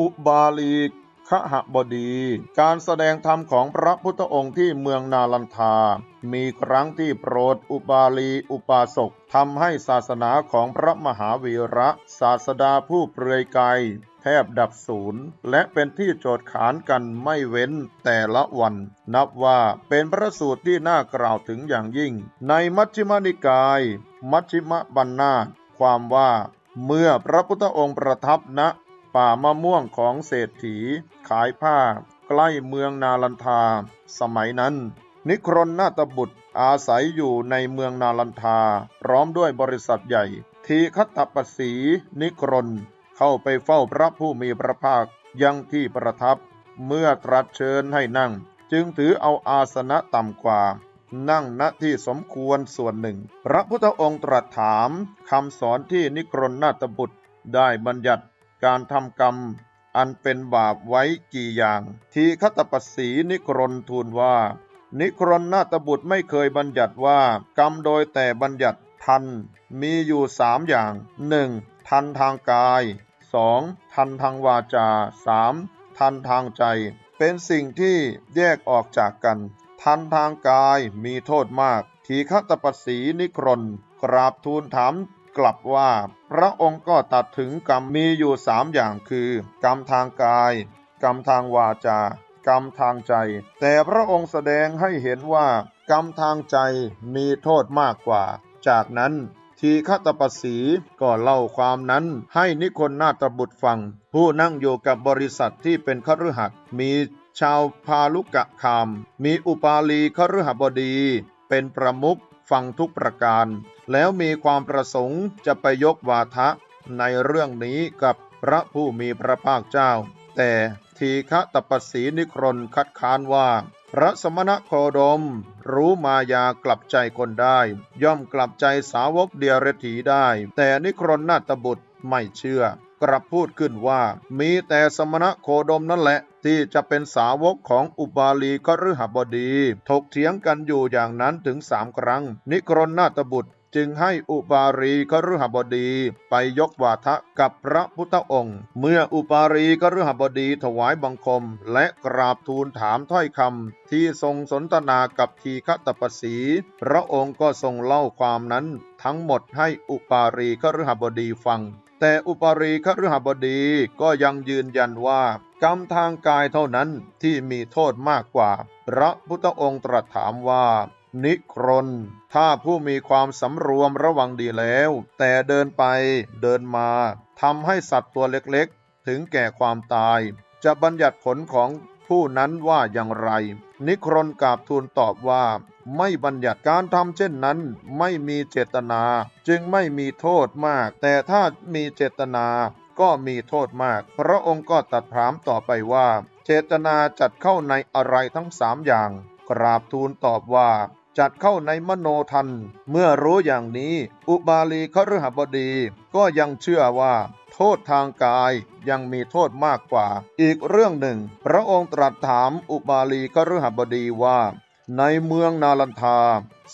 อุบาลีขหบดี การแสดงธรรมของพระพุทธองค์ที่เมืองนาลันทา มีครั้งที่โปรดอุบาลีอุปาสกทำให้ศาสนาของพระมหาวีระศาสดาผู้เปลือยกายแทบดับศูนย์ และเป็นที่โจทย์ขานกันไม่เว้นแต่ละวัน นับว่าเป็นพระสูตรที่น่ากล่าวถึงอย่างยิ่ง ในมัชฌิมานิกาย มัชฌิมบัญนาความว่า เมื่อพระพุทธองค์ประทับณ ป่ามะม่วงของเศรษฐี ขายผ้า ใกล้เมืองนาลันทา สมัยนั้น นิครนนาตบุตรอาศัยอยู่ในเมืองนาลันทา พร้อมด้วยบริษัทใหญ่ ทีคัตตปสีนิครน เข้าไปเฝ้าพระผู้มีพระภาคยังที่ประทับ เมื่อตรัสเชิญให้นั่ง จึงถือเอาอาสนะต่ำกว่า นั่งณที่สมควรส่วนหนึ่ง พระพุทธองค์ตรัสถามคำสอนที่นิครนนาตบุตรได้บัญญัติ การทำกรรม อันเป็นบาปไว้กี่อย่าง ทีคตปสีนิครนทูลว่า นิครนนาตบุตรไม่เคยบัญญัติว่า กรรมโดยแต่บัญญัติทัน มีอยู่สามอย่างหนึ่งทันทางกาย 2. ทันทางวาจา 3. ทันทางใจ เป็นสิ่งที่แยกออกจากกัน ทันทางกายมีโทษมาก ทีฆตปสีนิครนกราบทูลถาม กลับว่า พระองค์ก็ตัดถึงกรรมมีอยู่สามอย่างคือ กรรมทางกาย กรรมทางวาจา กรรมทางใจ แต่พระองค์แสดงให้เห็นว่า กรรมทางใจมีโทษมากกว่า จากนั้นทีฆตปสีก็เล่าความนั้นให้นิคนนาตบุตรฟัง ผู้นั่งอยู่กับบริษัทที่เป็นคฤหัสถ์มีชาวพาลุกะคาม มีอุปาลีคฤหบดี เป็นประมุข ฟังทุกประการ แล้วมีความประสงค์จะไปยกวาทะในเรื่องนี้กับพระผู้มีพระภาคเจ้า แต่ทีฆตปสีนิครนคัดค้านว่า พระสมณโคดม รู้มายากลับใจคนได้ ย่อมกลับใจสาวกเดียรถีได้ แต่นิครนนาตบุตรไม่เชื่อ กลับพูดขึ้นว่า มีแต่สมณะโคดมนั่นแหละ ที่จะเป็นสาวกของอุบาลีกฤหบดี ถกเถียงกันอยู่อย่างนั้นถึงสามครั้ง นิครนนาตบุตรจึงให้อุบารีกฤหบดีไปยกวาทะกับพระพุทธองค์ เมื่ออุบารีกฤหบดีถวายบังคม และกราบทูลถามถ้อยคำที่ทรงสนทนากับทีฆตปสี พระองค์ก็ทรงเล่าความนั้นทั้งหมดให้อุปารีกฤหบดีฟัง แต่อุปารีคฤหบดีก็ยังยืนยันว่ากรรมทางกายเท่านั้นที่มีโทษมากกว่า พระพุทธองค์ตรัสถามว่า นิครน ถ้าผู้มีความสำรวมระวังดีแล้ว แต่เดินไปเดินมาทำให้สัตว์ตัวเล็กๆ ถึงแก่ความตาย จะบัญญัติผลของ ผู้นั้นว่าอย่างไร นิครนกราบทูลตอบว่า ไม่บัญญัติการทำเช่นนั้น ไม่มีเจตนา จึงไม่มีโทษมาก แต่ถ้ามีเจตนาก็มีโทษมาก พระองค์ก็ตัดถามต่อไปว่า เจตนาจัดเข้าในอะไรทั้งสามอย่าง กราบทูลตอบว่า จัดเข้าในมโนทัน เมื่อรู้อย่างนี้ อุบาลีคฤหบดีก็ยังเชื่อว่า โทษทางกายยังมีโทษมากกว่า อีกเรื่องหนึ่ง พระองค์ตรัสถามอุบาลีคฤหบดีว่า ในเมืองนาลันทา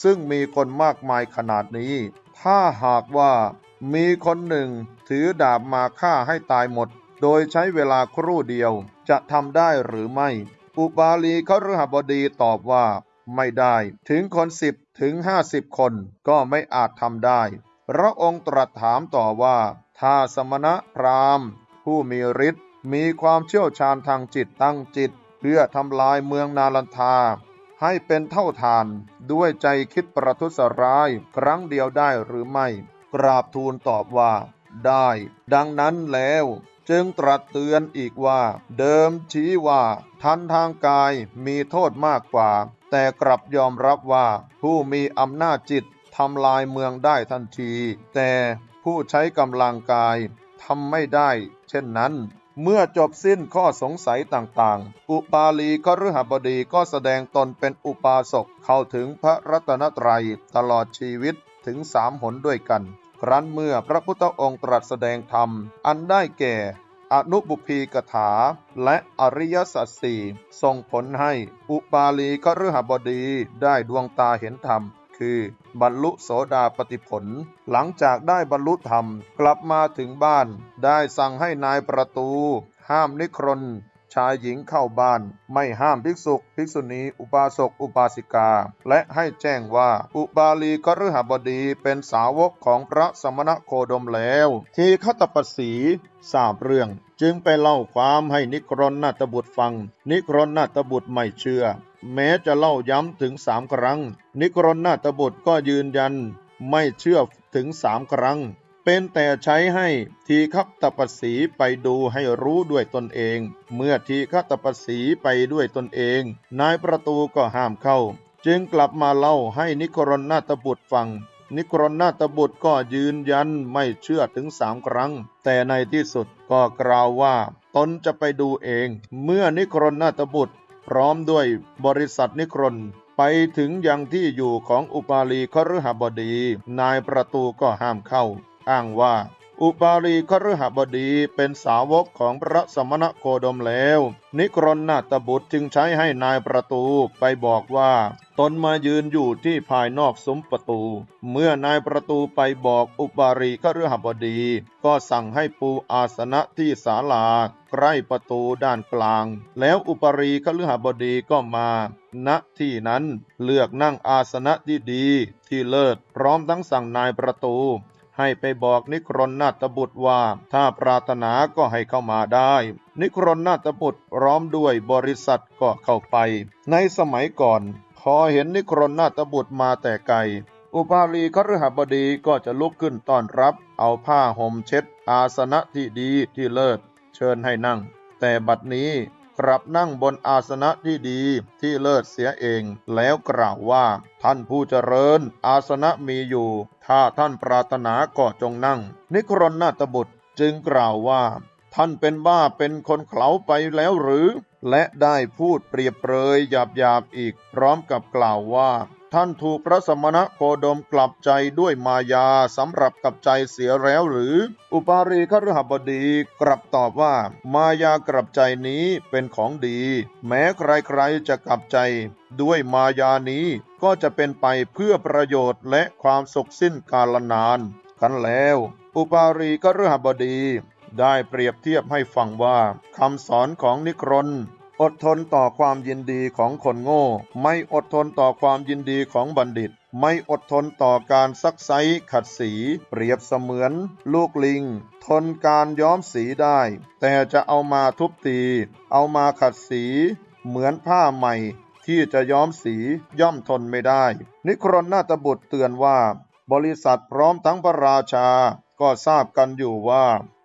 ซึ่งมีคนมากมายขนาดนี้ ถ้าหากว่า มีคนหนึ่งถือดาบมาฆ่าให้ตายหมด โดยใช้เวลาครู่เดียวจะทำได้หรือไม่ อุบาลีคฤหบดีตอบว่า ไม่ได้ ถึงคนสิบถึงห้าสิบคนก็ไม่อาจทำได้ พระองค์ตรัสถามต่อว่า ถ้าสมณะพราหมณ์ ผู้มีฤทธิ์มีความเชี่ยวชาญทางจิตตั้งจิต เพื่อทำลายเมืองนาลันทา ให้เป็นเท่าทานด้วยใจคิดประทุษร้ายครั้งเดียวได้หรือไม่ กราบทูลตอบว่า ได้ ดังนั้นแล้วจึงตรัสเตือนอีกว่า เดิมชี้ว่าทันทางกายมีโทษมากกว่า แต่กลับยอมรับว่า ผู้มีอำนาจจิตทำลายเมืองได้ทันที แต่ผู้ใช้กำลังกายทำไม่ได้ เช่นนั้น เมื่อจบสิ้นข้อสงสัยต่างๆ อุปาลีก็ฤหบดีก็แสดงตนเป็นอุปาสกเข้าถึงพระรัตนตรัยตลอดชีวิตถึงสามหนด้วยกัน ครั้นเมื่อพระพุทธองค์ตรัสแสดงธรรม อันได้แก่ อนุบุพีกถา และอริยสัจสี่ส่งผลให้อุปาลีกฤหบดีได้ดวงตาเห็นธรรม คือบรรลุโสดาปติผล หลังจากได้บรรลุธรรมกลับมาถึงบ้าน ได้สั่งให้นายประตู ห้ามนิครนายหญิงเข้าบ้าน ไม่ห้ามภิกษุ ภิกษุณี อุบาสก อุบาสิกา และให้แจ้งว่า อุบาลีกฤหบดีเป็นสาวกของพระสมณโคดมแล้ว ทีฆตปสีทราบเรื่อง จึงไปเล่าความให้นิครนนาตบุตรฟัง นิครนนาตบุตรไม่เชื่อ แม้จะเล่าย้ำถึงสามครั้ง นิครนนาตบุตรก็ยืนยัน ไม่เชื่อถึงสามครั้ง เป็นแต่ใช้ให้ทีฆตปสีไปดูให้รู้ด้วยตนเอง เมื่อทีฆตปสีไปด้วยตนเอง นายประตูก็ห้ามเข้า จึงกลับมาเล่าให้นิครนนาตบุตรฟัง นิครนนาตบุตรก็ยืนยันไม่เชื่อถึงสามครั้ง แต่ในที่สุดก็กล่าวว่า ตนจะไปดูเอง เมื่อนิครนนาตบุตร พร้อมด้วยบริษัทนิครนไปถึงยังที่อยู่ของอุปาลีคฤหบดี นายประตูก็ห้ามเข้า อ้างว่า อุปาลีคฤหบดีเป็นสาวกของพระสมณโคดมแล้ว นิครนนาตบุตรจึงใช้ให้นายประตูไปบอกว่าตนมายืนอยู่ที่ภายนอกซุ้มประตู เมื่อนายประตูไปบอกอุปาลีคฤหบดี ก็สั่งให้ปูอาสนะที่ศาลาใกล้ประตูด้านกลาง แล้วอุปารีคฤหบดีก็มา ณที่นั้นเลือกนั่งอาสนะที่ดีที่เลิศพร้อมทั้งสั่งนายประตู ให้ไปบอกนิครนนาตบุตรว่า ถ้าปรารถนาก็ให้เข้ามาได้ นิครนนาตบุตรพร้อมด้วยบริษัทก็เข้าไป ในสมัยก่อน พอเห็นนิครนนาตบุตรมาแต่ไกลอุปาลีคฤหบดีก็จะลุกขึ้นต้อนรับ เอาผ้าห่มเช็ด อาสนะที่ดีที่เลิศ เชิญให้นั่ง แต่บัดนี้ กลับนั่งบนอาสนะที่ดีที่เลิศเสียเอง แล้วกล่าวว่า ท่านผู้เจริญ อาสนะมีอยู่ ถ้าท่านปรารถนาก็จงนั่ง นิครนนาตบุตรจึงกล่าวว่า ท่านเป็นบ้าเป็นคนเขลาไปแล้วหรือ และได้พูดเปรียบเปรยหยาบๆอีก พร้อมกับกล่าวว่า ท่านถูกพระสมณโคดมกลับใจด้วยมายาสำหรับกับใจเสียแล้วหรือ อุปารีคฤหบดีกลับตอบว่ามายากลับใจนี้เป็นของดี แม้ใครๆจะกลับใจ ด้วยมายานี้ก็จะเป็นไปเพื่อประโยชน์และความสุขสิ้นกาลนานกันแล้ว อุปารีคฤหบดีได้เปรียบเทียบให้ฟังว่าคำสอนของนิครน อดทนต่อความยินดีของคนโง่ ไม่อดทนต่อความยินดีของบัณฑิต ไม่อดทนต่อการซักไซขัดสี เปรียบเสมือน ลูกลิง ทนการย้อมสีได้ แต่จะเอามาทุบตี เอามาขัดสี เหมือนผ้าใหม่ ที่จะย้อมสีย่อมทนไม่ได้ นิครนนาตบุตรเตือนว่า บริษัทพร้อมทั้งพระราชา ก็ทราบกันอยู่ว่า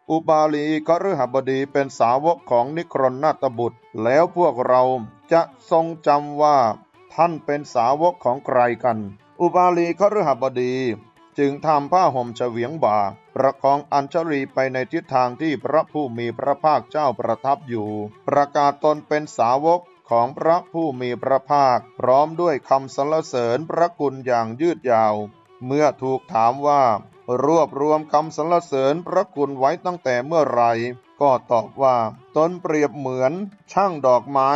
อุบาลีกฤหบดีเป็นสาวกของนิครนนาตบุตร แล้วพวกเราจะทรงจำว่า ท่านเป็นสาวกของใครกัน อุบาลีคฤหบดี จึงทำผ้าห่มเฉวียงบ่า ประคองอัญชลีไปในทิศทางที่พระผู้มีพระภาคเจ้าประทับอยู่ ประกาศตนเป็นสาวกของพระผู้มีพระภาค พร้อมด้วยคำสรรเสริญพระคุณอย่างยืดยาว เมื่อถูกถามว่ารวบรวมคำสรรเสริญพระคุณไว้ตั้งแต่เมื่อไหร ก็ตอบว่าตนเปรียบเหมือนช่างดอกไม้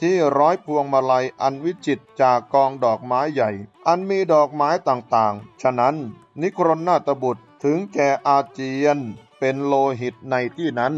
ที่ร้อยพวงมาลัยอันวิจิตจากกองดอกไม้ใหญ่ อันมีดอกไม้ต่างๆ ฉะนั้น นิครนนาตบุตรถึงแก่อาเจียนเป็นโลหิตในที่นั้น